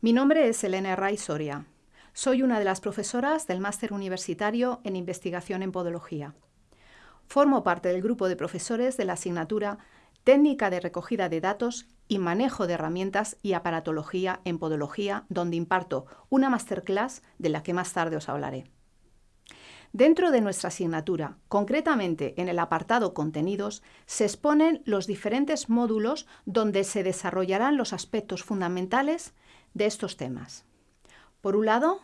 Mi nombre es Elena Ray Soria. Soy una de las profesoras del Máster Universitario en Investigación en Podología. Formo parte del grupo de profesores de la asignatura Técnica de recogida de datos y manejo de herramientas y aparatología en podología, donde imparto una masterclass de la que más tarde os hablaré. Dentro de nuestra asignatura, concretamente en el apartado Contenidos, se exponen los diferentes módulos donde se desarrollarán los aspectos fundamentales de estos temas. Por un lado,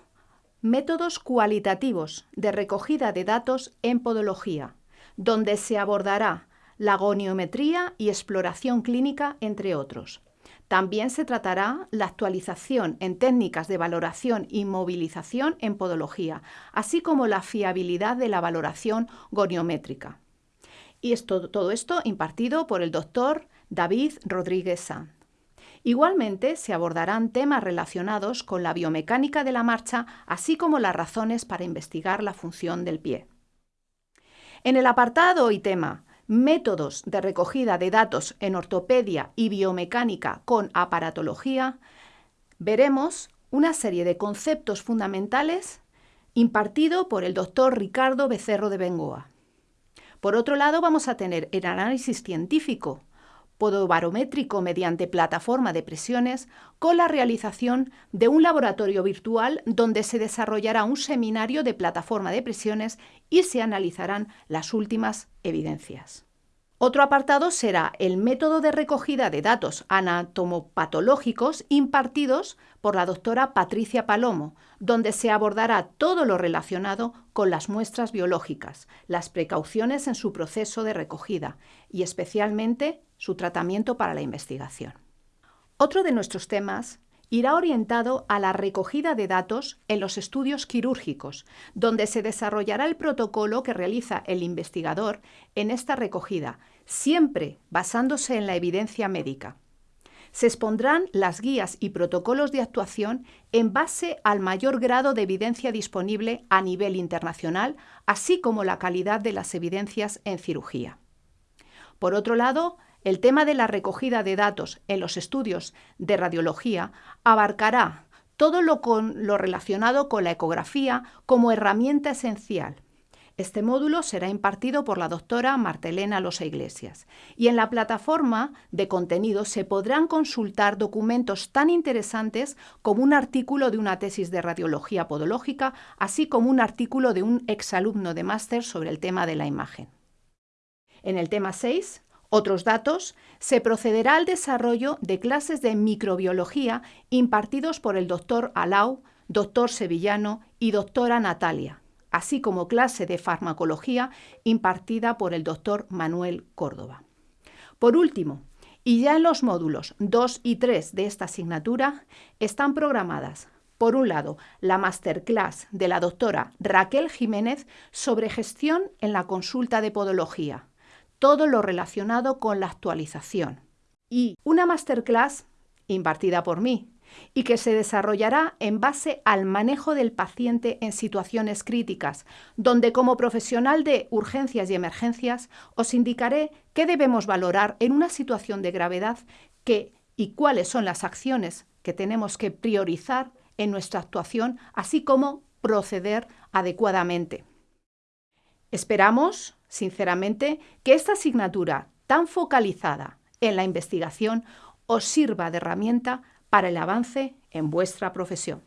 métodos cualitativos de recogida de datos en podología, donde se abordará la goniometría y exploración clínica, entre otros. También se tratará la actualización en técnicas de valoración y movilización en podología, así como la fiabilidad de la valoración goniométrica. Y esto, todo esto impartido por el doctor David Rodríguez Sanz. Igualmente se abordarán temas relacionados con la biomecánica de la marcha, así como las razones para investigar la función del pie. En el apartado y tema métodos de recogida de datos en ortopedia y biomecánica con aparatología, veremos una serie de conceptos fundamentales impartido por el doctor Ricardo Becerro de Bengoa. Por otro lado, vamos a tener el análisis científico podobarométrico mediante plataforma de presiones con la realización de un laboratorio virtual donde se desarrollará un seminario de plataforma de presiones y se analizarán las últimas evidencias. Otro apartado será el método de recogida de datos anatomopatológicos impartidos por la doctora Patricia Palomo, donde se abordará todo lo relacionado con las muestras biológicas, las precauciones en su proceso de recogida y especialmente su tratamiento para la investigación. Otro de nuestros temas irá orientado a la recogida de datos en los estudios quirúrgicos, donde se desarrollará el protocolo que realiza el investigador en esta recogida, siempre basándose en la evidencia médica. Se expondrán las guías y protocolos de actuación en base al mayor grado de evidencia disponible a nivel internacional, así como la calidad de las evidencias en cirugía. Por otro lado, el tema de la recogida de datos en los estudios de radiología abarcará todo lo, relacionado con la ecografía como herramienta esencial. Este módulo será impartido por la doctora Martelena Losa Iglesias y en la plataforma de contenido se podrán consultar documentos tan interesantes como un artículo de una tesis de radiología podológica, así como un artículo de un exalumno de máster sobre el tema de la imagen. En el tema 6 otros datos, se procederá al desarrollo de clases de microbiología impartidos por el doctor Alau, doctor Sevillano y doctora Natalia, así como clase de farmacología impartida por el doctor Manuel Córdoba. Por último, y ya en los módulos 2 y 3 de esta asignatura están programadas, por un lado, la masterclass de la doctora Raquel Jiménez sobre gestión en la consulta de podología, todo lo relacionado con la actualización. Y una masterclass impartida por mí y que se desarrollará en base al manejo del paciente en situaciones críticas, donde como profesional de urgencias y emergencias os indicaré qué debemos valorar en una situación de gravedad qué y cuáles son las acciones que tenemos que priorizar en nuestra actuación, así como proceder adecuadamente. Esperamos sinceramente, que esta asignatura tan focalizada en la investigación os sirva de herramienta para el avance en vuestra profesión.